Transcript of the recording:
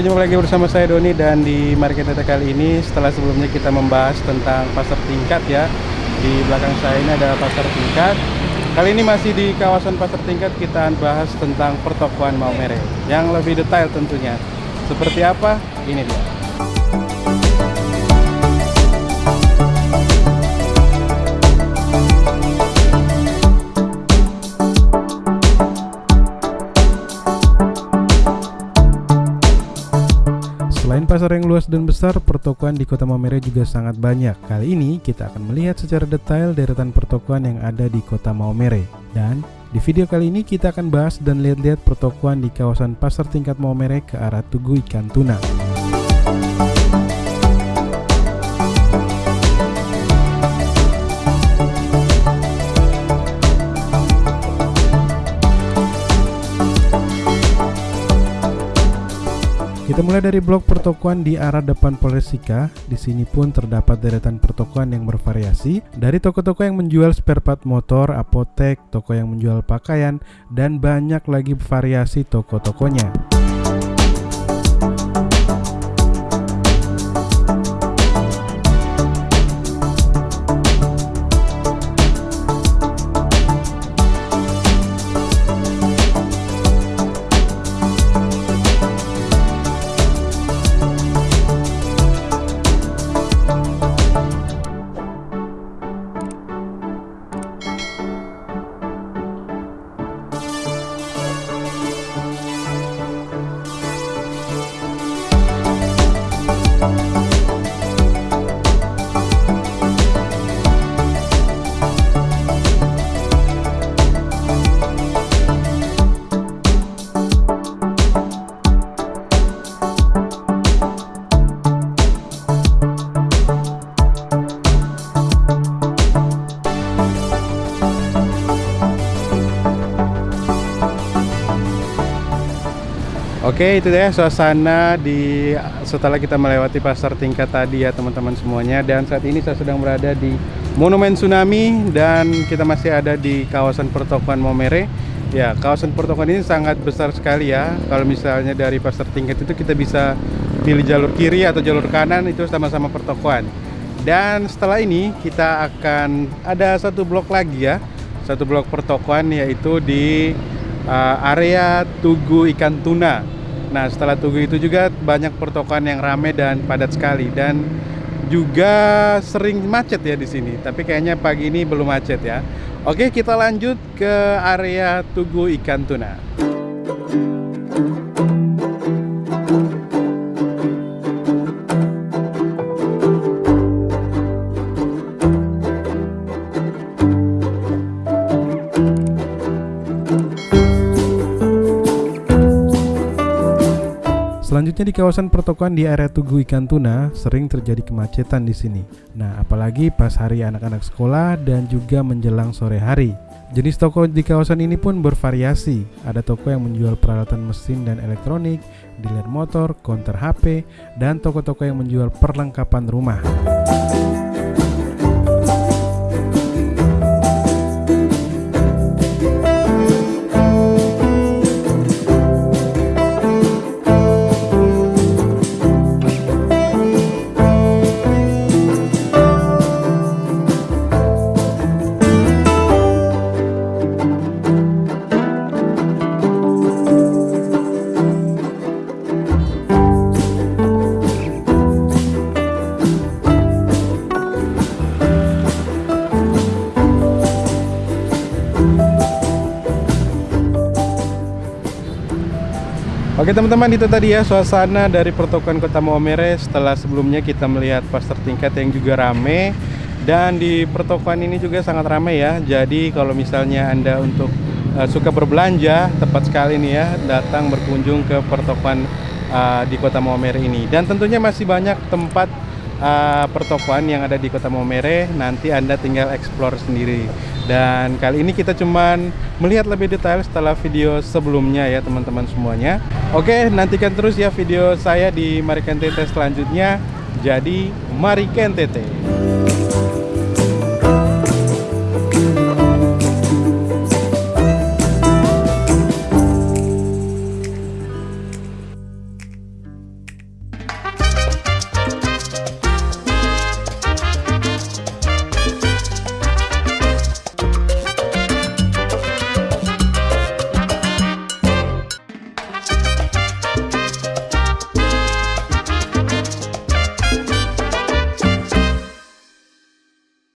Oke jumpa lagi bersama saya Doni dan di Market Data kali ini setelah sebelumnya kita membahas tentang pasar tingkat ya. Di belakang saya ini ada pasar tingkat. Kali ini masih di kawasan pasar tingkat kita bahas tentang pertokoan Maumere. Yang lebih detail tentunya. Seperti apa? Ini dia pasar yang luas dan besar, pertokoan di Kota Maumere juga sangat banyak. Kali ini kita akan melihat secara detail deretan pertokoan yang ada di Kota Maumere. Dan di video kali ini kita akan bahas dan lihat-lihat pertokoan di kawasan pasar tingkat Maumere ke arah Tugu Ikan Tuna. Kita mulai dari blok pertokoan di arah depan Polres Sika. Di sini pun terdapat deretan pertokoan yang bervariasi dari toko-toko yang menjual spare part motor, apotek, toko yang menjual pakaian, dan banyak lagi variasi toko-tokonya. Oke itu deh suasana di setelah kita melewati pasar tingkat tadi ya teman-teman semuanya. Dan saat ini saya sedang berada di Monumen Tsunami dan kita masih ada di kawasan pertokoan Momere. Ya kawasan pertokoan ini sangat besar sekali ya. Kalau misalnya dari pasar tingkat itu kita bisa pilih jalur kiri atau jalur kanan itu sama-sama pertokoan dan setelah ini kita akan ada satu blok lagi ya satu blok pertokoan yaitu di uh, area Tugu Ikan Tuna. Nah, setelah Tugu itu juga banyak pertokoan yang ramai dan padat sekali dan juga sering macet ya di sini. Tapi kayaknya pagi ini belum macet ya. Oke, kita lanjut ke area Tugu Ikan Tuna. Selanjutnya di kawasan pertokoan di area Tugu Ikan Tuna sering terjadi kemacetan di sini. Nah, apalagi pas hari anak-anak sekolah dan juga menjelang sore hari. Jenis toko di kawasan ini pun bervariasi. Ada toko yang menjual peralatan mesin dan elektronik, dealer motor, counter HP, dan toko-toko yang menjual perlengkapan rumah. Oke teman-teman itu tadi ya suasana dari pertokoan kota Maumere. Setelah sebelumnya kita melihat pasar tingkat yang juga rame. Dan di pertokoan ini juga sangat ramai ya. Jadi kalau misalnya anda untuk uh, suka berbelanja tepat sekali nih ya datang berkunjung ke pertokoan uh, di kota Maumere ini. Dan tentunya masih banyak tempat uh, pertokoan yang ada di kota Maumere nanti anda tinggal explore sendiri. Dan kali ini kita cuman melihat lebih detail setelah video sebelumnya ya teman-teman semuanya. Oke nantikan terus ya video saya di Mariken TT selanjutnya. Jadi Mariken TT